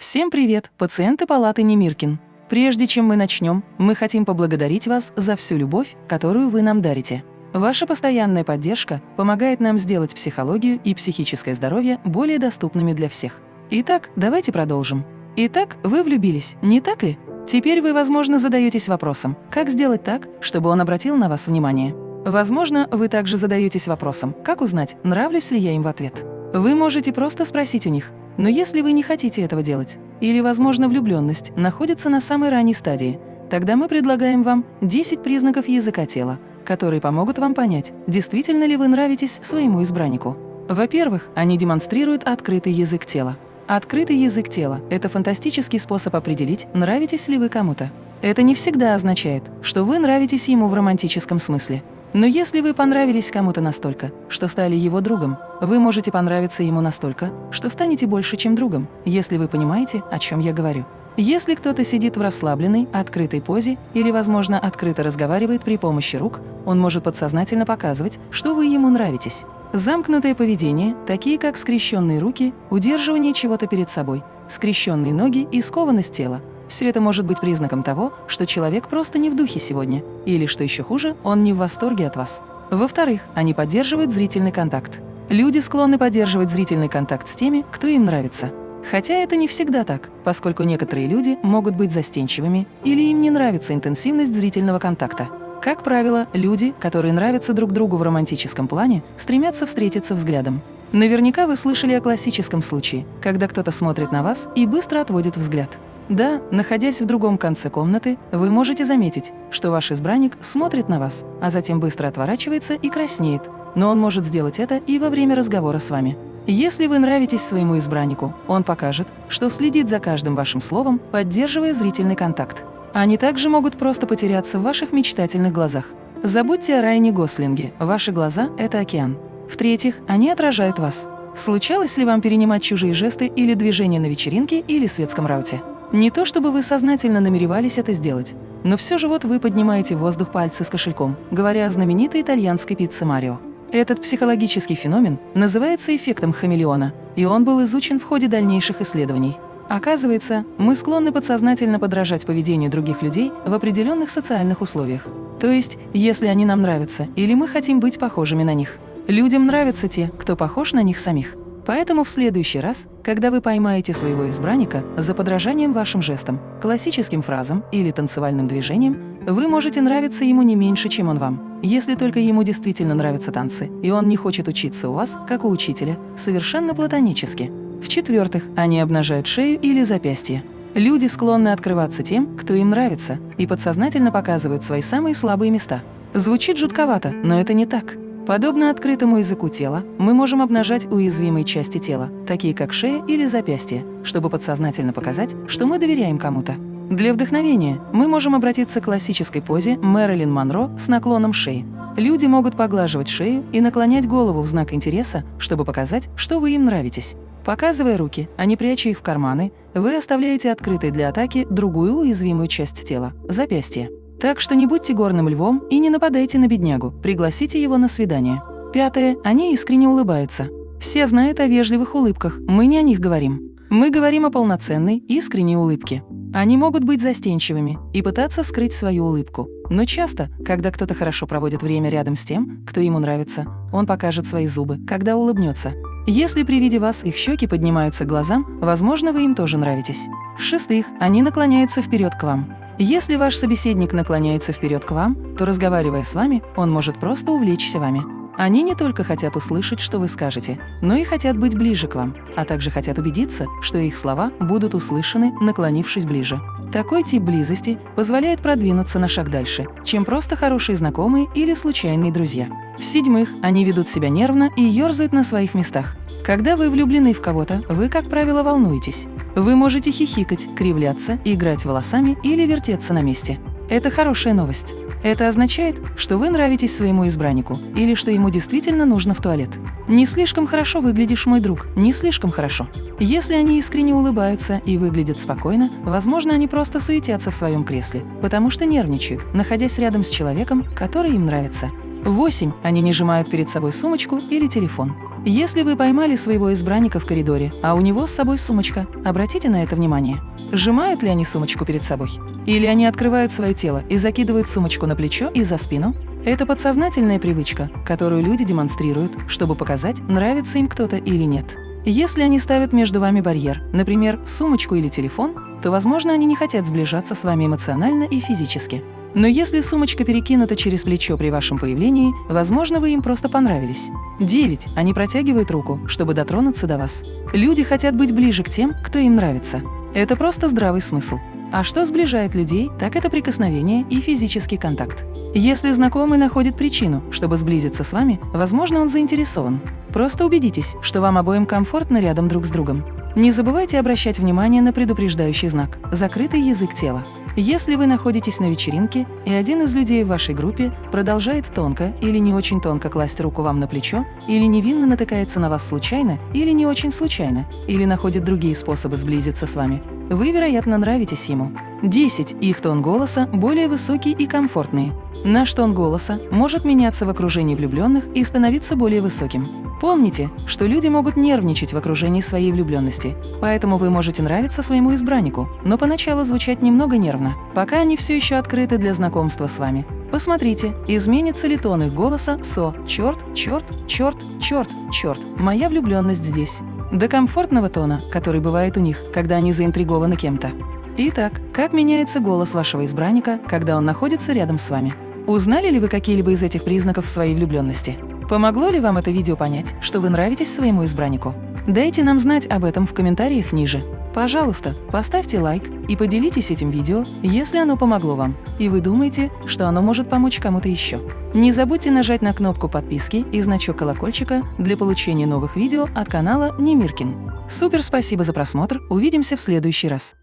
Всем привет, пациенты палаты Немиркин. Прежде чем мы начнем, мы хотим поблагодарить вас за всю любовь, которую вы нам дарите. Ваша постоянная поддержка помогает нам сделать психологию и психическое здоровье более доступными для всех. Итак, давайте продолжим. Итак, вы влюбились, не так ли? Теперь вы, возможно, задаетесь вопросом, как сделать так, чтобы он обратил на вас внимание. Возможно, вы также задаетесь вопросом, как узнать, нравлюсь ли я им в ответ. Вы можете просто спросить у них, но если вы не хотите этого делать, или, возможно, влюбленность находится на самой ранней стадии, тогда мы предлагаем вам 10 признаков языка тела, которые помогут вам понять, действительно ли вы нравитесь своему избраннику. Во-первых, они демонстрируют открытый язык тела. Открытый язык тела – это фантастический способ определить, нравитесь ли вы кому-то. Это не всегда означает, что вы нравитесь ему в романтическом смысле. Но если вы понравились кому-то настолько, что стали его другом, вы можете понравиться ему настолько, что станете больше, чем другом, если вы понимаете, о чем я говорю. Если кто-то сидит в расслабленной, открытой позе или, возможно, открыто разговаривает при помощи рук, он может подсознательно показывать, что вы ему нравитесь. Замкнутое поведение, такие как скрещенные руки, удерживание чего-то перед собой, скрещенные ноги и скованность тела, все это может быть признаком того, что человек просто не в духе сегодня, или, что еще хуже, он не в восторге от вас. Во-вторых, они поддерживают зрительный контакт. Люди склонны поддерживать зрительный контакт с теми, кто им нравится. Хотя это не всегда так, поскольку некоторые люди могут быть застенчивыми или им не нравится интенсивность зрительного контакта. Как правило, люди, которые нравятся друг другу в романтическом плане, стремятся встретиться взглядом. Наверняка вы слышали о классическом случае, когда кто-то смотрит на вас и быстро отводит взгляд. Да, находясь в другом конце комнаты, вы можете заметить, что ваш избранник смотрит на вас, а затем быстро отворачивается и краснеет, но он может сделать это и во время разговора с вами. Если вы нравитесь своему избраннику, он покажет, что следит за каждым вашим словом, поддерживая зрительный контакт. Они также могут просто потеряться в ваших мечтательных глазах. Забудьте о Райане Гослинге, ваши глаза – это океан. В-третьих, они отражают вас. Случалось ли вам перенимать чужие жесты или движения на вечеринке или светском рауте? Не то чтобы вы сознательно намеревались это сделать, но все же вот вы поднимаете в воздух пальцы с кошельком, говоря о знаменитой итальянской пицце Марио. Этот психологический феномен называется эффектом хамелеона, и он был изучен в ходе дальнейших исследований. Оказывается, мы склонны подсознательно подражать поведению других людей в определенных социальных условиях. То есть, если они нам нравятся или мы хотим быть похожими на них. Людям нравятся те, кто похож на них самих. Поэтому в следующий раз, когда вы поймаете своего избранника за подражанием вашим жестам, классическим фразам или танцевальным движением, вы можете нравиться ему не меньше, чем он вам. Если только ему действительно нравятся танцы, и он не хочет учиться у вас, как у учителя, совершенно платонически. В-четвертых, они обнажают шею или запястье. Люди склонны открываться тем, кто им нравится, и подсознательно показывают свои самые слабые места. Звучит жутковато, но это не так. Подобно открытому языку тела, мы можем обнажать уязвимые части тела, такие как шея или запястье, чтобы подсознательно показать, что мы доверяем кому-то. Для вдохновения мы можем обратиться к классической позе Мэрилин Монро с наклоном шеи. Люди могут поглаживать шею и наклонять голову в знак интереса, чтобы показать, что вы им нравитесь. Показывая руки, а не пряча их в карманы, вы оставляете открытой для атаки другую уязвимую часть тела – запястье. Так что не будьте горным львом и не нападайте на беднягу, пригласите его на свидание. Пятое. Они искренне улыбаются. Все знают о вежливых улыбках, мы не о них говорим. Мы говорим о полноценной, искренней улыбке. Они могут быть застенчивыми и пытаться скрыть свою улыбку. Но часто, когда кто-то хорошо проводит время рядом с тем, кто ему нравится, он покажет свои зубы, когда улыбнется. Если при виде вас их щеки поднимаются к глазам, возможно, вы им тоже нравитесь. В-шестых, они наклоняются вперед к вам. Если ваш собеседник наклоняется вперед к вам, то, разговаривая с вами, он может просто увлечься вами. Они не только хотят услышать, что вы скажете, но и хотят быть ближе к вам, а также хотят убедиться, что их слова будут услышаны, наклонившись ближе. Такой тип близости позволяет продвинуться на шаг дальше, чем просто хорошие знакомые или случайные друзья. В-седьмых, они ведут себя нервно и ерзают на своих местах. Когда вы влюблены в кого-то, вы, как правило, волнуетесь. Вы можете хихикать, кривляться, играть волосами или вертеться на месте. Это хорошая новость. Это означает, что вы нравитесь своему избраннику или что ему действительно нужно в туалет. Не слишком хорошо выглядишь, мой друг, не слишком хорошо. Если они искренне улыбаются и выглядят спокойно, возможно, они просто суетятся в своем кресле, потому что нервничают, находясь рядом с человеком, который им нравится. 8. Они не сжимают перед собой сумочку или телефон. Если вы поймали своего избранника в коридоре, а у него с собой сумочка, обратите на это внимание. Сжимают ли они сумочку перед собой? Или они открывают свое тело и закидывают сумочку на плечо и за спину? Это подсознательная привычка, которую люди демонстрируют, чтобы показать, нравится им кто-то или нет. Если они ставят между вами барьер, например, сумочку или телефон, то, возможно, они не хотят сближаться с вами эмоционально и физически. Но если сумочка перекинута через плечо при вашем появлении, возможно, вы им просто понравились. 9. Они протягивают руку, чтобы дотронуться до вас. Люди хотят быть ближе к тем, кто им нравится. Это просто здравый смысл. А что сближает людей, так это прикосновение и физический контакт. Если знакомый находит причину, чтобы сблизиться с вами, возможно, он заинтересован. Просто убедитесь, что вам обоим комфортно рядом друг с другом. Не забывайте обращать внимание на предупреждающий знак – закрытый язык тела. Если вы находитесь на вечеринке, и один из людей в вашей группе продолжает тонко или не очень тонко класть руку вам на плечо, или невинно натыкается на вас случайно, или не очень случайно, или находит другие способы сблизиться с вами, вы, вероятно, нравитесь ему. 10. Их тон голоса более высокий и комфортный. Наш тон голоса может меняться в окружении влюбленных и становиться более высоким. Помните, что люди могут нервничать в окружении своей влюбленности, поэтому вы можете нравиться своему избраннику, но поначалу звучать немного нервно, пока они все еще открыты для знакомства с вами. Посмотрите, изменится ли тон их голоса со «черт, черт, черт, черт, черт, моя влюбленность здесь» до комфортного тона, который бывает у них, когда они заинтригованы кем-то. Итак, как меняется голос вашего избранника, когда он находится рядом с вами? Узнали ли вы какие-либо из этих признаков своей влюбленности? Помогло ли вам это видео понять, что вы нравитесь своему избраннику? Дайте нам знать об этом в комментариях ниже. Пожалуйста, поставьте лайк и поделитесь этим видео, если оно помогло вам, и вы думаете, что оно может помочь кому-то еще. Не забудьте нажать на кнопку подписки и значок колокольчика для получения новых видео от канала Немиркин. Супер спасибо за просмотр, увидимся в следующий раз.